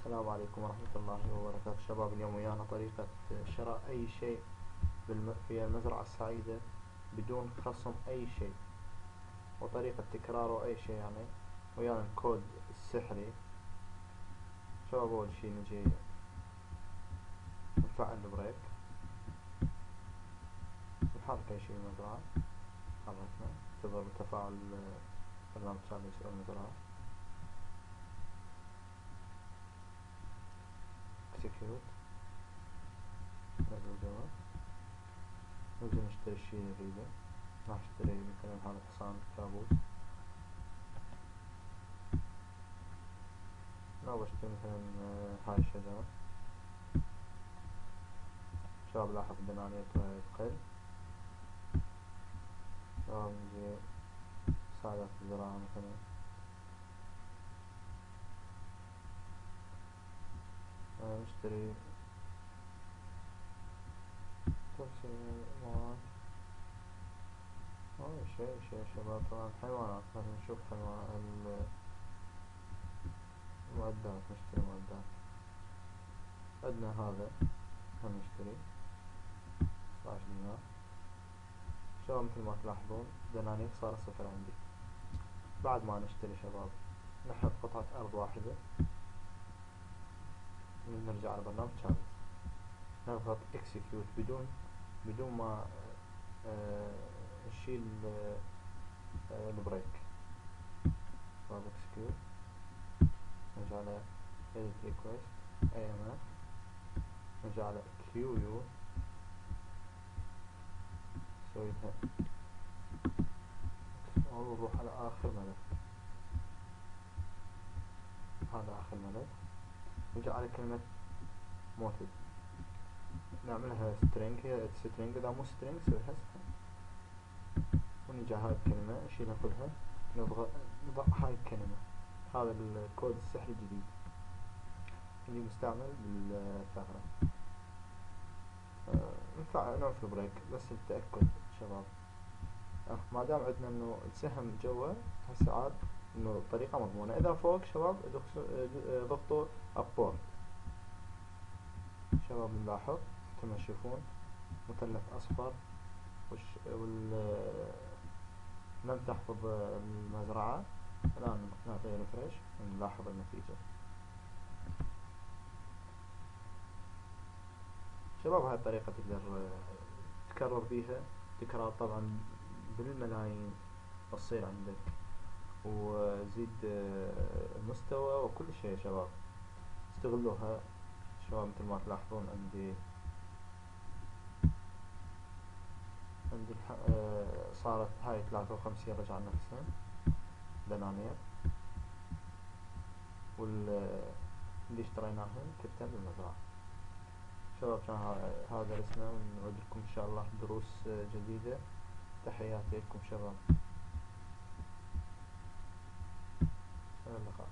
السلام عليكم ورحمة الله وبركاته. شباب اليوم ويانا طريقة شراء أي شيء في المزرعة السعيدة بدون خصم أي شيء وطريقة تكراره أي شيء يعني. ويانا الكود السحري شباب أول شي نجي نفعل البريك. نحرك أي شيء بالمزرعة. حركنا انتظر تفاعل برنامج شامل المزرعة. Execute نزل جوا ننزل نشتري الشي اللي نريده راح اشتري مثلا هذا حصان كابوس. أو بشتري مثلا آه، هاي الشجرة. شباب لاحظ دنانيته تقل. شباب نجي ساعدات الزراعة مثلا. نشتري تفصيل مواد أول شيء شيء شباب طبعا حيوانات خلينا نشوف حيوان المعدات نشتري معدات. عندنا هذا هنشتري عشر دينار. شباب مثل ما تلاحظون دنانير صار صفر عندي. بعد ما نشتري شباب نحط قطعة أرض واحدة. نرجع على برنامج شارلز نضغط execute بدون بدون ما آه، نشيل آه، ال break. نضغط execute نرجع على edit request AMF نرجع على QU نسويها ونروح على آخر ملف. هذا آخر ملف. نجي على كلمة موتد نعملها string هي string إذا مو string نسويها ونجي هاي الكلمة نشيلها كلها نضغط نضع هاي الكلمة. هذا الكود السحري الجديد. اللي مستعمل بالثغرة نفعل آه، نوقف ال break بس للتأكد شباب. آه ما دام عندنا إنه السهم جوا هسه عاد إنه الطريقة مضمونة. إذا فوق شباب ضغطوا abort شباب نلاحظ كما تشوفون مثلث أصفر وال لم تحفظ المزرعة. الآن نعطي ريفرش ونلاحظ النتيجة. شباب هاي الطريقة تقدر تكرر بيها. تكرار طبعا بالملايين تصير عندك وزيد المستوى وكل شيء شباب. استغلوها شباب مثل ما تلاحظون عندي عندي صارت هاي ثلاثة وخمسين رجع نفسها دنانير واللي اشتريناهن كتن بالمزرعة. شباب كان هذا درسنا ونعود لكم إن شاء الله دروس جديدة. تحياتي لكم شباب. إلى اللقاء.